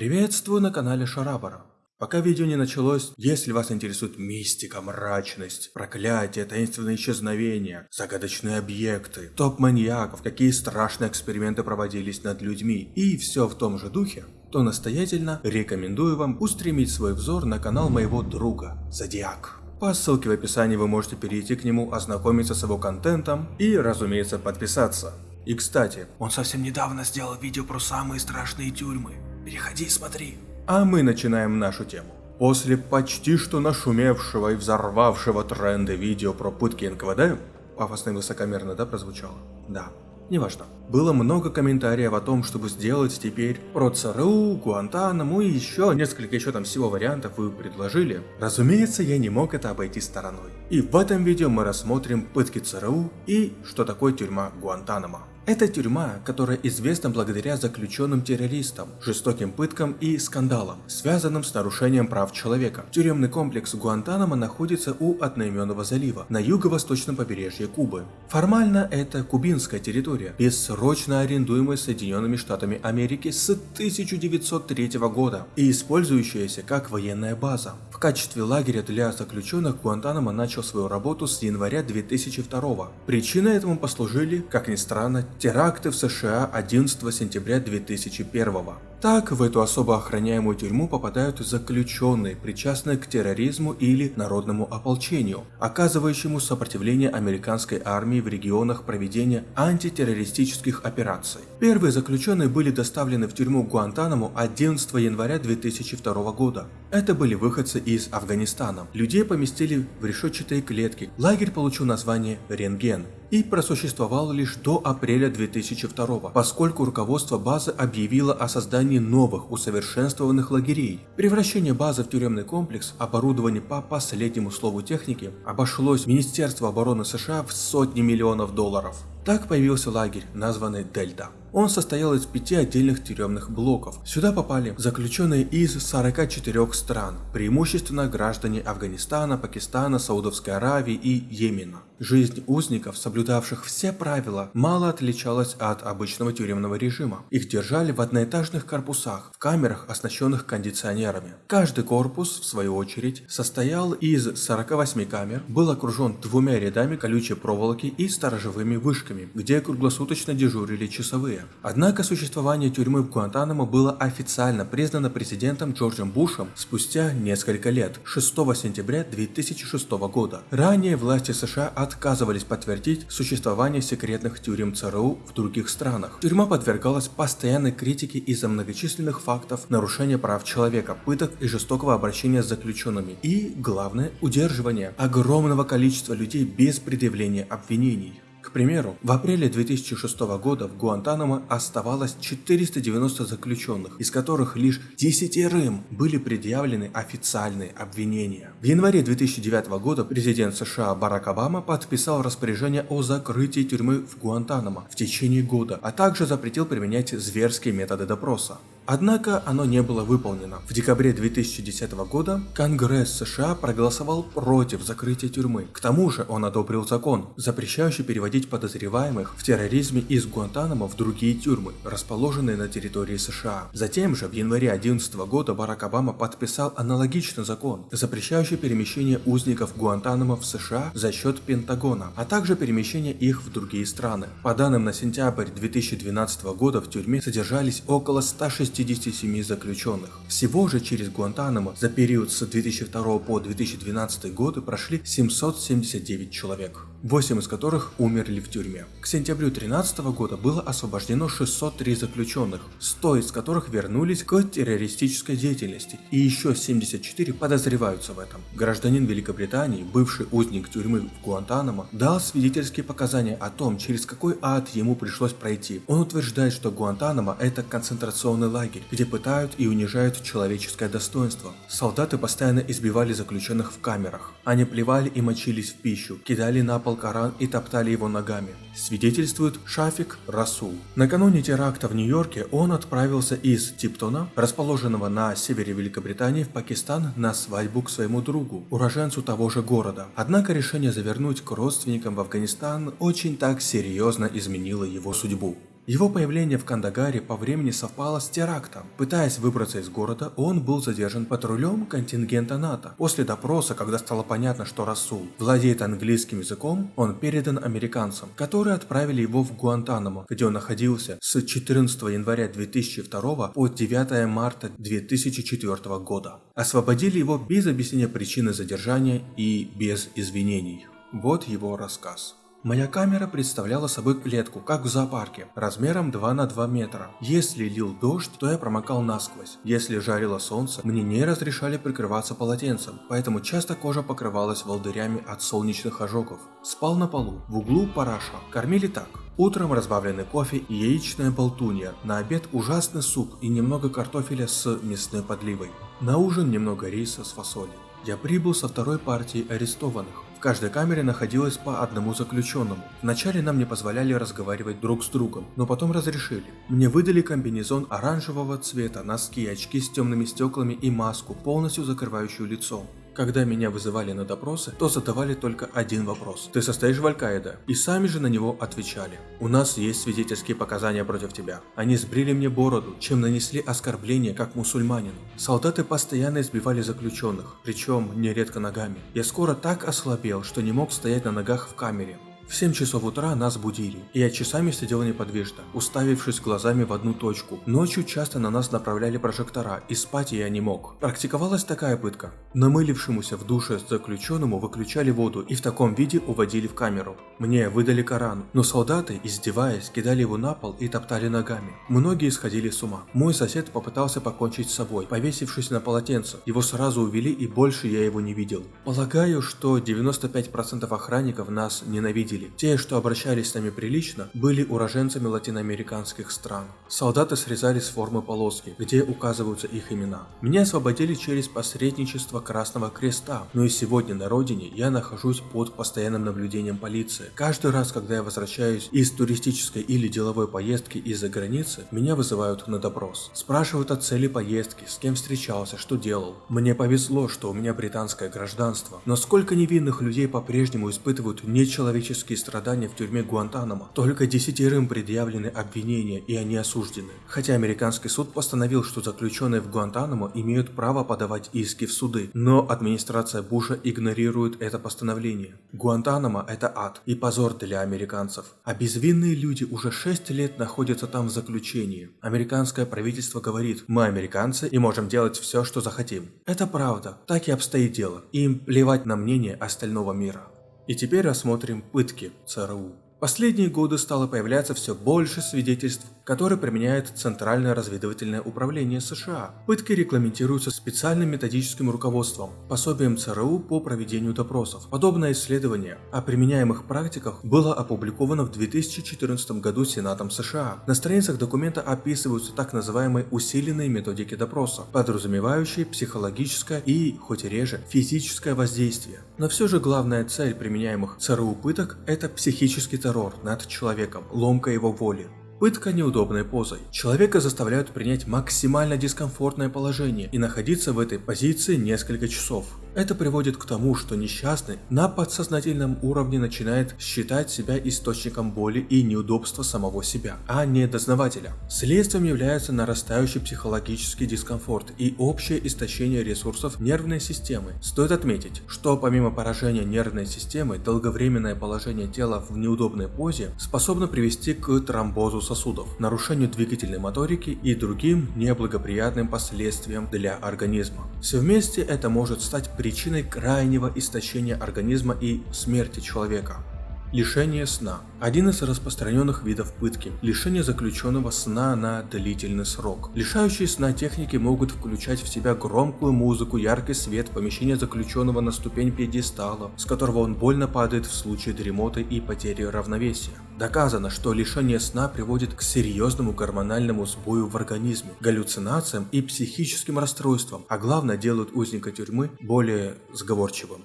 Приветствую на канале Шарабара. Пока видео не началось, если вас интересует мистика, мрачность, проклятие, таинственные исчезновения, загадочные объекты, топ маньяков, какие страшные эксперименты проводились над людьми и все в том же духе, то настоятельно рекомендую вам устремить свой взор на канал моего друга Зодиак. По ссылке в описании вы можете перейти к нему, ознакомиться с его контентом и, разумеется, подписаться. И кстати, он совсем недавно сделал видео про самые страшные тюрьмы. Переходи и смотри. А мы начинаем нашу тему. После почти что нашумевшего и взорвавшего тренды видео про пытки НКВД, пафосно и высокомерно, да, прозвучало? Да. Неважно. Было много комментариев о том, чтобы сделать теперь про ЦРУ, Гуантанаму и еще несколько еще там всего вариантов вы предложили. Разумеется, я не мог это обойти стороной. И в этом видео мы рассмотрим пытки ЦРУ и что такое тюрьма Гуантанамо. Это тюрьма, которая известна благодаря заключенным террористам, жестоким пыткам и скандалам, связанным с нарушением прав человека. Тюремный комплекс Гуантанамо находится у одноименного залива, на юго-восточном побережье Кубы. Формально это кубинская территория, бессрочно арендуемая Соединенными Штатами Америки с 1903 года и использующаяся как военная база. В качестве лагеря для заключенных Гуантанамо начал свою работу с января 2002. Причиной этому послужили, как ни странно, теракты в США 11 сентября 2001 так, в эту особо охраняемую тюрьму попадают заключенные, причастные к терроризму или народному ополчению, оказывающему сопротивление американской армии в регионах проведения антитеррористических операций. Первые заключенные были доставлены в тюрьму Гуантанамо 11 января 2002 года. Это были выходцы из Афганистана. Людей поместили в решетчатые клетки. Лагерь получил название «Рентген» и просуществовал лишь до апреля 2002, поскольку руководство базы объявило о создании новых усовершенствованных лагерей. Превращение базы в тюремный комплекс, оборудование по последнему слову техники, обошлось Министерство обороны США в сотни миллионов долларов. Так появился лагерь, названный Дельта. Он состоял из пяти отдельных тюремных блоков. Сюда попали заключенные из 44 стран, преимущественно граждане Афганистана, Пакистана, Саудовской Аравии и Йемена. Жизнь узников, соблюдавших все правила, мало отличалась от обычного тюремного режима. Их держали в одноэтажных корпусах, в камерах, оснащенных кондиционерами. Каждый корпус, в свою очередь, состоял из 48 камер, был окружен двумя рядами колючей проволоки и сторожевыми вышками, где круглосуточно дежурили часовые. Однако существование тюрьмы в Гуантанамо было официально признано президентом Джорджем Бушем спустя несколько лет, 6 сентября 2006 года. Ранее власти США от отказывались подтвердить существование секретных тюрем ЦРУ в других странах. Тюрьма подвергалась постоянной критике из-за многочисленных фактов нарушения прав человека, пыток и жестокого обращения с заключенными. И, главное, удерживание огромного количества людей без предъявления обвинений. К примеру, в апреле 2006 года в Гуантанамо оставалось 490 заключенных, из которых лишь 10 рым были предъявлены официальные обвинения. В январе 2009 года президент США Барак Обама подписал распоряжение о закрытии тюрьмы в Гуантанамо в течение года, а также запретил применять зверские методы допроса. Однако оно не было выполнено. В декабре 2010 года Конгресс США проголосовал против закрытия тюрьмы. К тому же он одобрил закон, запрещающий переводить подозреваемых в терроризме из Гуантанамо в другие тюрьмы, расположенные на территории США. Затем же в январе 2011 года Барак Обама подписал аналогичный закон, запрещающий перемещение узников Гуантанамо в США за счет Пентагона, а также перемещение их в другие страны. По данным на сентябрь 2012 года в тюрьме содержались около 160 67 заключенных. Всего же через Гуантанамо за период с 2002 по 2012 годы прошли 779 человек. 8 из которых умерли в тюрьме. К сентябрю 2013 года было освобождено 603 заключенных, 100 из которых вернулись к террористической деятельности, и еще 74 подозреваются в этом. Гражданин Великобритании, бывший узник тюрьмы в Гуантанамо, дал свидетельские показания о том, через какой ад ему пришлось пройти. Он утверждает, что Гуантанамо это концентрационный лагерь, где пытают и унижают человеческое достоинство. Солдаты постоянно избивали заключенных в камерах. Они плевали и мочились в пищу, кидали на пол пол Коран и топтали его ногами, свидетельствует Шафик Расул. Накануне теракта в Нью-Йорке он отправился из Типтона, расположенного на севере Великобритании, в Пакистан на свадьбу к своему другу, уроженцу того же города. Однако решение завернуть к родственникам в Афганистан очень так серьезно изменило его судьбу. Его появление в Кандагаре по времени совпало с терактом. Пытаясь выбраться из города, он был задержан патрулем контингента НАТО. После допроса, когда стало понятно, что Расул владеет английским языком, он передан американцам, которые отправили его в Гуантанамо, где он находился с 14 января 2002 по 9 марта 2004 года. Освободили его без объяснения причины задержания и без извинений. Вот его рассказ. Моя камера представляла собой клетку, как в зоопарке, размером 2 на 2 метра. Если лил дождь, то я промокал насквозь. Если жарило солнце, мне не разрешали прикрываться полотенцем, поэтому часто кожа покрывалась волдырями от солнечных ожогов. Спал на полу, в углу параша. Кормили так. Утром разбавленный кофе и яичная болтунья, на обед ужасный суп и немного картофеля с мясной подливой. На ужин немного риса с фасолью. Я прибыл со второй партией арестованных. В каждой камере находилось по одному заключенному. Вначале нам не позволяли разговаривать друг с другом, но потом разрешили. Мне выдали комбинезон оранжевого цвета, носки, очки с темными стеклами и маску, полностью закрывающую лицо. Когда меня вызывали на допросы, то задавали только один вопрос. Ты состоишь в Аль-Каида? И сами же на него отвечали. У нас есть свидетельские показания против тебя. Они сбрили мне бороду, чем нанесли оскорбление как мусульманину. Солдаты постоянно избивали заключенных, причем нередко ногами. Я скоро так ослабел, что не мог стоять на ногах в камере. В 7 часов утра нас будили, я часами сидел неподвижно, уставившись глазами в одну точку. Ночью часто на нас направляли прожектора, и спать я не мог. Практиковалась такая пытка. Намылившемуся в душе заключенному выключали воду и в таком виде уводили в камеру. Мне выдали Коран, но солдаты, издеваясь, кидали его на пол и топтали ногами. Многие сходили с ума. Мой сосед попытался покончить с собой, повесившись на полотенце. Его сразу увели и больше я его не видел. Полагаю, что 95% охранников нас ненавидели видели. Те, что обращались с нами прилично, были уроженцами латиноамериканских стран. Солдаты срезали с формы полоски, где указываются их имена. Меня освободили через посредничество Красного Креста, но и сегодня на родине я нахожусь под постоянным наблюдением полиции. Каждый раз, когда я возвращаюсь из туристической или деловой поездки из-за границы, меня вызывают на допрос. Спрашивают о цели поездки, с кем встречался, что делал. Мне повезло, что у меня британское гражданство, но сколько невинных людей по-прежнему испытывают нечеловеческие физические страдания в тюрьме Гуантанамо. Только десятерым предъявлены обвинения и они осуждены. Хотя американский суд постановил, что заключенные в Гуантанамо имеют право подавать иски в суды, но администрация Буша игнорирует это постановление. Гуантанамо это ад и позор для американцев. А безвинные люди уже 6 лет находятся там в заключении. Американское правительство говорит, мы американцы и можем делать все, что захотим. Это правда, так и обстоит дело. Им плевать на мнение остального мира. И теперь рассмотрим пытки ЦРУ. Последние годы стало появляться все больше свидетельств который применяет Центральное разведывательное управление США. Пытки регламентируются специальным методическим руководством, пособием ЦРУ по проведению допросов. Подобное исследование о применяемых практиках было опубликовано в 2014 году Сенатом США. На страницах документа описываются так называемые усиленные методики допроса, подразумевающие психологическое и, хоть и реже, физическое воздействие. Но все же главная цель применяемых ЦРУ пыток – это психический террор над человеком, ломка его воли. Пытка неудобной позой. Человека заставляют принять максимально дискомфортное положение и находиться в этой позиции несколько часов. Это приводит к тому, что несчастный на подсознательном уровне начинает считать себя источником боли и неудобства самого себя, а не дознавателя. Следствием является нарастающий психологический дискомфорт и общее истощение ресурсов нервной системы. Стоит отметить, что помимо поражения нервной системы, долговременное положение тела в неудобной позе способно привести к тромбозу сосудов, нарушению двигательной моторики и другим неблагоприятным последствиям для организма. Все вместе это может стать причиной крайнего истощения организма и смерти человека. Лишение сна. Один из распространенных видов пытки. Лишение заключенного сна на длительный срок. Лишающие сна техники могут включать в себя громкую музыку, яркий свет, помещение заключенного на ступень пьедестала, с которого он больно падает в случае дремоты и потери равновесия. Доказано, что лишение сна приводит к серьезному гормональному сбою в организме, галлюцинациям и психическим расстройствам, а главное делают узника тюрьмы более сговорчивым.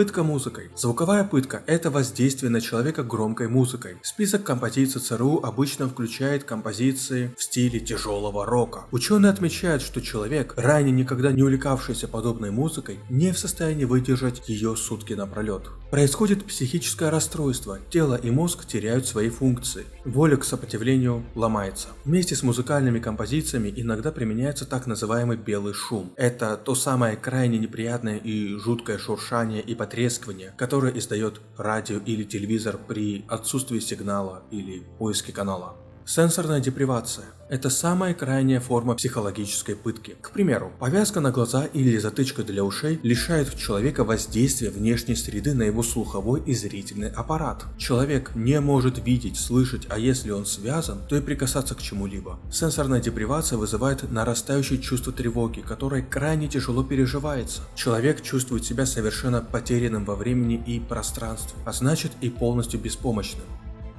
Пытка музыкой. Звуковая пытка – это воздействие на человека громкой музыкой. Список композиций ЦРУ обычно включает композиции в стиле тяжелого рока. Ученые отмечают, что человек, ранее никогда не увлекавшийся подобной музыкой, не в состоянии выдержать ее сутки напролет. Происходит психическое расстройство, тело и мозг теряют свои функции, воля к сопротивлению ломается. Вместе с музыкальными композициями иногда применяется так называемый белый шум. Это то самое крайне неприятное и жуткое шуршание и потрескивание, которое издает радио или телевизор при отсутствии сигнала или поиске канала. Сенсорная депривация – это самая крайняя форма психологической пытки. К примеру, повязка на глаза или затычка для ушей лишает человека воздействия внешней среды на его слуховой и зрительный аппарат. Человек не может видеть, слышать, а если он связан, то и прикасаться к чему-либо. Сенсорная депривация вызывает нарастающее чувство тревоги, которое крайне тяжело переживается. Человек чувствует себя совершенно потерянным во времени и пространстве, а значит и полностью беспомощным.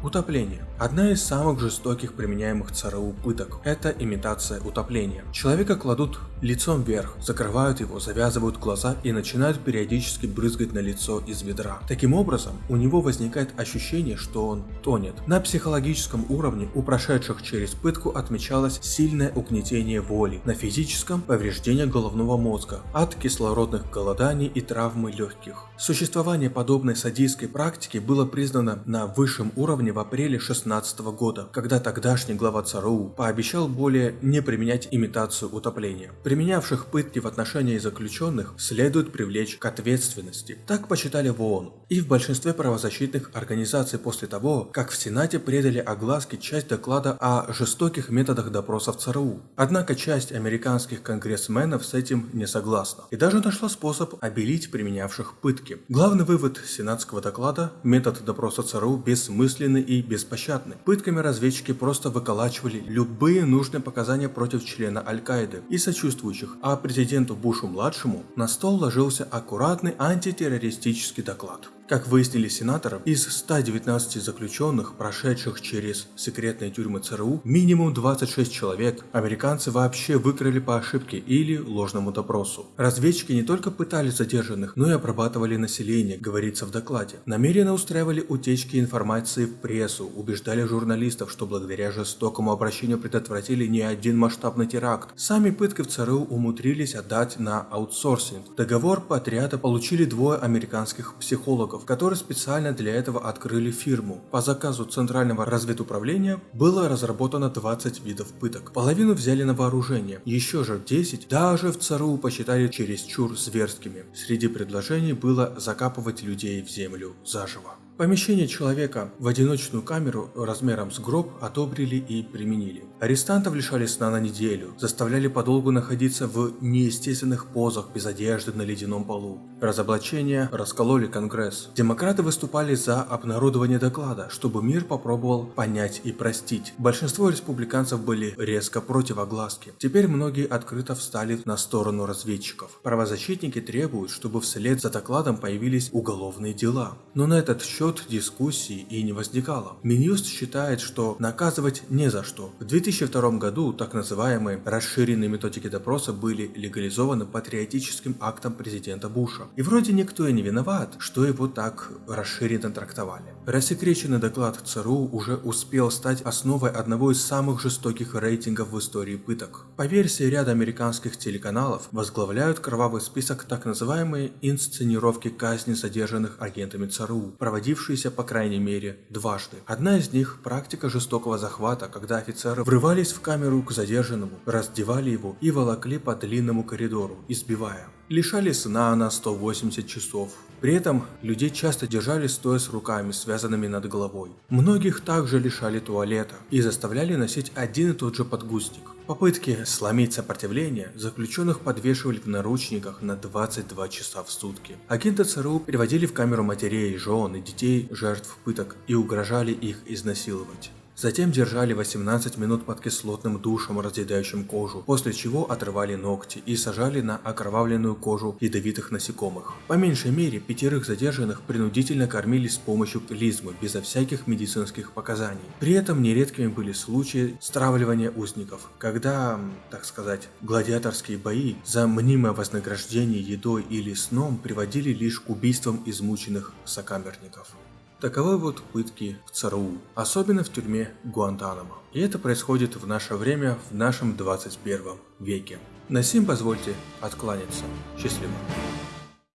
Утопление. Одна из самых жестоких применяемых ЦРУ пыток – это имитация утопления. Человека кладут лицом вверх, закрывают его, завязывают глаза и начинают периодически брызгать на лицо из ведра. Таким образом, у него возникает ощущение, что он тонет. На психологическом уровне у прошедших через пытку отмечалось сильное угнетение воли, на физическом – повреждение головного мозга от кислородных голоданий и травмы легких. Существование подобной садистской практики было признано на высшем уровне в апреле 2016 года, когда тогдашний глава ЦРУ пообещал более не применять имитацию утопления. Применявших пытки в отношении заключенных следует привлечь к ответственности. Так посчитали в ООН и в большинстве правозащитных организаций после того, как в Сенате предали огласке часть доклада о жестоких методах допросов ЦРУ. Однако часть американских конгрессменов с этим не согласна и даже нашла способ обелить применявших пытки. Главный вывод сенатского доклада – метод допроса ЦРУ бессмысленный и беспощадны. Пытками разведчики просто выколачивали любые нужные показания против члена Аль-Каиды и сочувствующих, а президенту Бушу-младшему на стол ложился аккуратный антитеррористический доклад. Как выяснили сенаторы, из 119 заключенных, прошедших через секретные тюрьмы ЦРУ, минимум 26 человек американцы вообще выкрали по ошибке или ложному допросу. Разведчики не только пытали задержанных, но и обрабатывали население, говорится в докладе. Намеренно устраивали утечки информации в прессу, убеждали журналистов, что благодаря жестокому обращению предотвратили не один масштабный теракт. Сами пытки в ЦРУ умудрились отдать на аутсорсинг. Договор по отряда получили двое американских психологов, сотрудников, которые специально для этого открыли фирму. По заказу Центрального разведуправления было разработано 20 видов пыток. Половину взяли на вооружение, еще же 10 даже в ЦРУ посчитали чересчур зверскими. Среди предложений было закапывать людей в землю заживо. Помещение человека в одиночную камеру размером с гроб одобрили и применили. Арестантов лишали сна на неделю, заставляли подолгу находиться в неестественных позах без одежды на ледяном полу. Разоблачения раскололи Конгресс. Демократы выступали за обнародование доклада, чтобы мир попробовал понять и простить. Большинство республиканцев были резко против огласки. Теперь многие открыто встали на сторону разведчиков. Правозащитники требуют, чтобы вслед за докладом появились уголовные дела. Но на этот счет тут дискуссий и не возникало. Минюст считает, что наказывать не за что. В 2002 году так называемые расширенные методики допроса были легализованы патриотическим актом президента Буша. И вроде никто и не виноват, что его так расширенно трактовали. Рассекреченный доклад ЦРУ уже успел стать основой одного из самых жестоких рейтингов в истории пыток. По версии ряда американских телеканалов возглавляют кровавый список так называемые инсценировки казни задержанных агентами ЦРУ, проводившие повторившиеся по крайней мере дважды. Одна из них – практика жестокого захвата, когда офицеры врывались в камеру к задержанному, раздевали его и волокли по длинному коридору, избивая. Лишали сна на 180 часов. При этом людей часто держали стоя с руками, связанными над головой. Многих также лишали туалета и заставляли носить один и тот же подгузник. Попытки сломить сопротивление заключенных подвешивали в наручниках на 22 часа в сутки. Агенты ЦРУ переводили в камеру матерей, жен и детей жертв пыток и угрожали их изнасиловать. Затем держали 18 минут под кислотным душем, разъедающим кожу, после чего отрывали ногти и сажали на окровавленную кожу ядовитых насекомых. По меньшей мере, пятерых задержанных принудительно кормили с помощью клизмы, безо всяких медицинских показаний. При этом нередкими были случаи стравливания узников, когда, так сказать, гладиаторские бои за мнимое вознаграждение едой или сном приводили лишь к убийствам измученных сокамерников. Таковы вот пытки в ЦРУ, особенно в тюрьме Гуантанамо. И это происходит в наше время, в нашем 21 веке. На сим позвольте откланяться. Счастливо.